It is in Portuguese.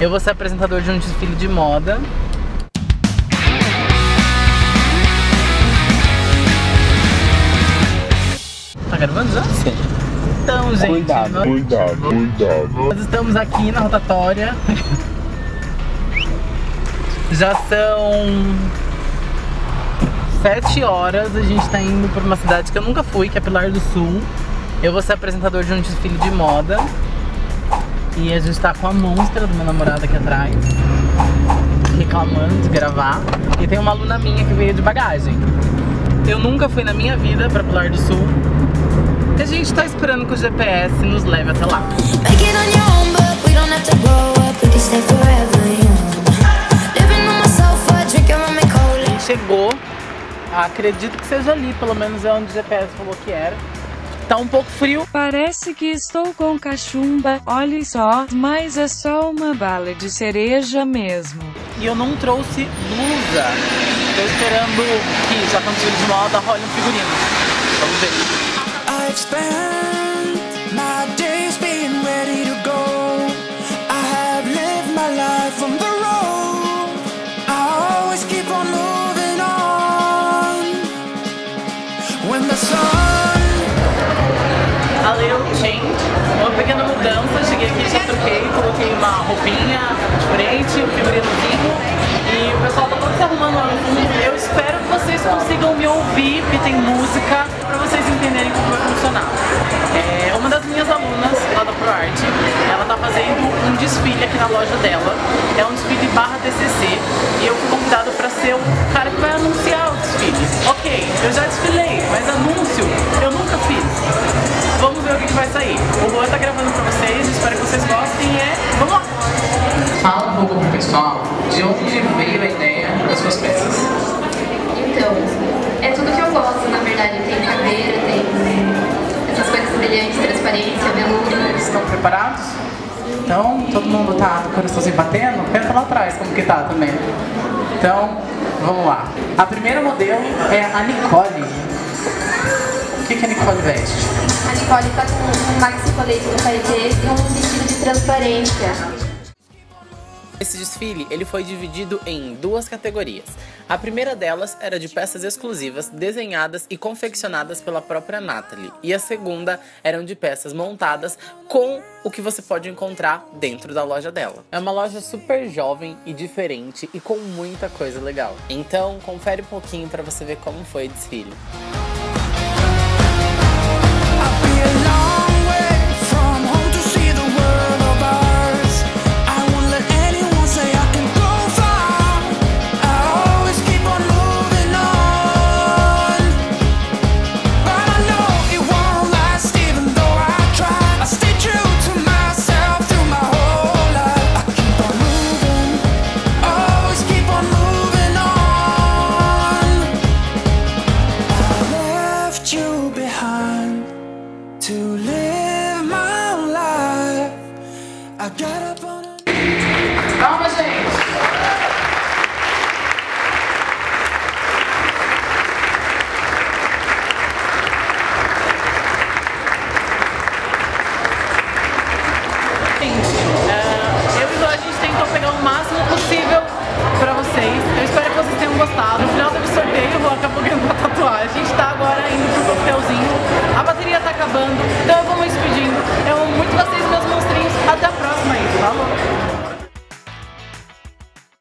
Eu vou ser apresentador de um desfile de moda. Tá gravando já? Sim. Então, gente, Cuidado. nós, Cuidado, cuidado. nós estamos aqui na rotatória. Já são sete horas, a gente tá indo pra uma cidade que eu nunca fui, que é Pilar do Sul. Eu vou ser apresentador de um desfile de moda. E a gente tá com a monstra do meu namorado aqui atrás, reclamando de gravar. E tem uma aluna minha que veio de bagagem. Eu nunca fui na minha vida pra Pilar do Sul. E a gente tá esperando que o GPS nos leve até lá. Chegou. Acredito que seja ali, pelo menos é onde o GPS falou que era. Tá um pouco frio. Parece que estou com cachumba, olhe só, mas é só uma bala de cereja mesmo. E eu não trouxe blusa. Tô esperando que já tá no desfile de moda, role um figurino. Vamos ver. Pequena mudança. Cheguei aqui, já troquei, coloquei uma roupinha diferente, um figurinozinho. E o pessoal tá todo se arrumando lá no fundo. Eu espero que vocês consigam me ouvir, porque tem música, pra vocês entenderem como vai funcionar. É, uma das minhas alunas lá da ProArt, ela tá fazendo um desfile aqui na loja dela. É um desfile barra TCC. E eu fui convidado pra ser o cara que vai anunciar o desfile. Ok, eu já desfilei, mas anúncio eu pessoal de onde veio a ideia das suas peças. Então, é tudo que eu gosto, na verdade. Tem cadeira, tem essas coisas brilhantes, transparência, veludo. Estão preparados? Então, todo mundo tá com o coraçãozinho batendo? Pensa lá atrás como que tá também. Então, vamos lá. A primeira modelo é a Nicole. O que, que a Nicole veste? A Nicole tá com um maxi colete no paetê e um vestido de transparência. Esse desfile ele foi dividido em duas categorias. A primeira delas era de peças exclusivas desenhadas e confeccionadas pela própria Natalie, e a segunda eram de peças montadas com o que você pode encontrar dentro da loja dela. É uma loja super jovem e diferente e com muita coisa legal. Então, confere um pouquinho para você ver como foi o desfile. Calma, gente. Gente, eh, eu e a gente tentou pegar o máximo possível pra vocês. Eu espero que vocês tenham gostado. No final do sorteio, vou acabar ganhando a tatuagem. A gente tá agora indo pro papelzinho. A bateria tá acabando, então eu vou me despedindo. Eu amo muito vocês, meus monstrinhos. Até a próxima mas tá.